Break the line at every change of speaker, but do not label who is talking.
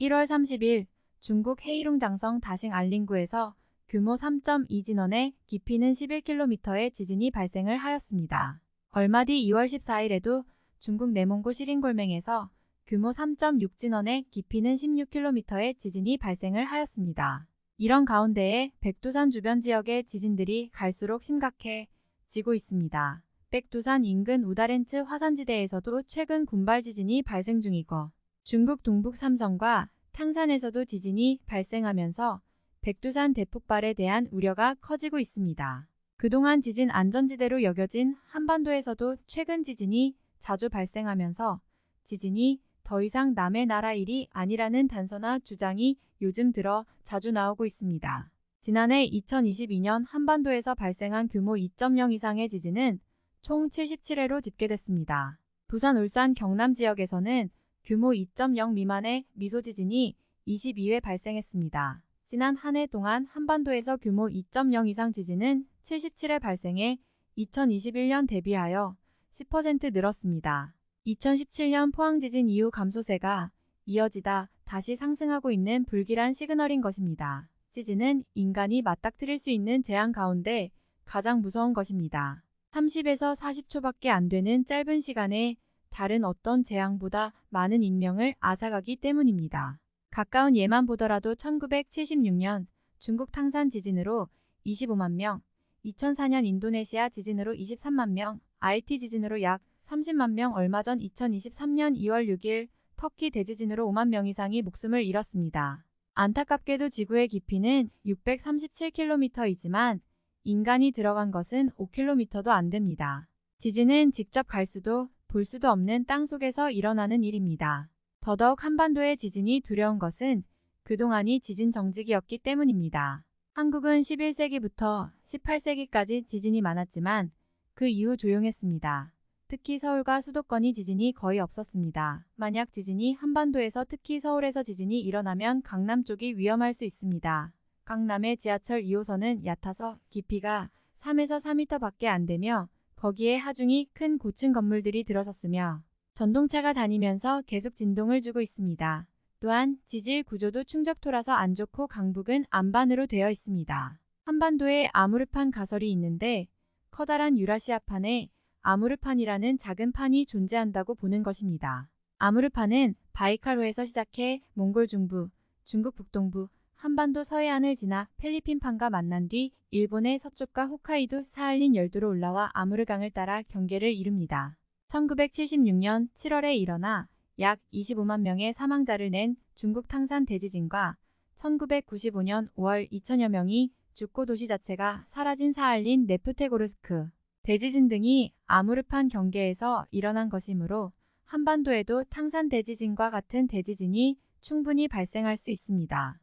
1월 30일 중국 헤이룽 장성 다싱 알린구에서 규모 3.2 진원의 깊이는 11km의 지진이 발생을 하였습니다. 얼마 뒤 2월 14일에도 중국 내몽고 시린골맹에서 규모 3.6 진원의 깊이는 16km의 지진이 발생을 하였습니다. 이런 가운데에 백두산 주변 지역의 지진들이 갈수록 심각해지고 있습니다. 백두산 인근 우다렌츠 화산지대에서도 최근 군발 지진이 발생 중이고 중국 동북 삼성과 탕산에서도 지진이 발생하면서 백두산 대폭발에 대한 우려가 커지고 있습니다. 그동안 지진 안전지대로 여겨진 한반도에서도 최근 지진이 자주 발생하면서 지진이 더 이상 남의 나라 일이 아니라는 단서나 주장이 요즘 들어 자주 나오고 있습니다. 지난해 2022년 한반도에서 발생한 규모 2.0 이상의 지진은 총 77회로 집계됐습니다. 부산, 울산, 경남 지역에서는 규모 2.0 미만의 미소 지진이 22회 발생했습니다. 지난 한 해 동안 한반도에서 규모 2.0 이상 지진은 77회 발생해 2021년 대비하여 10% 늘었습니다. 2017년 포항 지진 이후 감소세가 이어지다 다시 상승하고 있는 불길한 시그널인 것입니다. 지진은 인간이 맞닥뜨릴 수 있는 재앙 가운데 가장 무서운 것입니다. 30에서 40초밖에 안 되는 짧은 시간에 다른 어떤 재앙보다 많은 인명을 앗아가기 때문입니다. 가까운 예만 보더라도 1976년 중국 탕산 지진으로 25만 명, 2004년 인도네시아 지진으로 23만 명, IT 지진으로 약 30만 명 얼마 전 2023년 2월 6일 터키 대지진으로 5만 명 이상이 목숨을 잃었습니다. 안타깝게도 지구의 깊이는 637km이지만 인간이 들어간 것은 5km도 안 됩니다. 지진은 직접 갈 수도 볼 수도 없는 땅 속에서 일어나는 일입니다. 더더욱 한반도의 지진이 두려운 것은 그동안이 지진 정직이었기 때문입니다. 한국은 11세기부터 18세기까지 지진이 많았지만 그 이후 조용했습니다. 특히 서울과 수도권이 지진이 거의 없었습니다. 만약 지진이 한반도에서 특히 서울에서 지진이 일어나면 강남 쪽이 위험할 수 있습니다. 강남의 지하철 2호선은 얕아서 깊이가 3에서 4m 밖에 안 되며 거기에 하중이 큰 고층 건물들이 들어섰으며 전동차가 다니면서 계속 진동을 주고 있습니다. 또한 지질 구조도 충적토라서 안 좋고 강북은 안반으로 되어 있습니다. 한반도에 아무르판 가설이 있는데 커다란 유라시아판에 아무르판이라는 작은 판이 존재한다고 보는 것입니다. 아무르판은 바이칼호에서 시작해 몽골 중부, 중국 북동부, 한반도 서해안을 지나 필리핀판과 만난 뒤 일본의 서쪽과 홋카이도 사할린 열도로 올라와 아무르강을 따라 경계를 이룹니다. 1976년 7월에 일어나 약 25만 명의 사망자를 낸 중국 탕산 대지진과 1995년 5월 2천여 명이 죽고 도시 자체가 사라진 사할린 네프테고르스크 대지진 등이 아무르판 경계에서 일어난 것이므로 한반도에도 탕산 대지진과 같은 대지진이 충분히 발생할 수 있습니다.